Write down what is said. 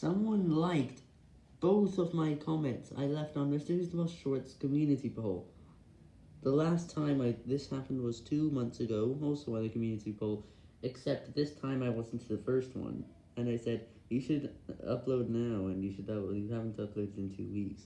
Someone liked both of my comments I left on Mr. Who's the Boss Shorts community poll. The last time I this happened was two months ago, also on the community poll, except this time I wasn't the first one, and I said, you should upload now, and you should upload, you haven't uploaded in two weeks.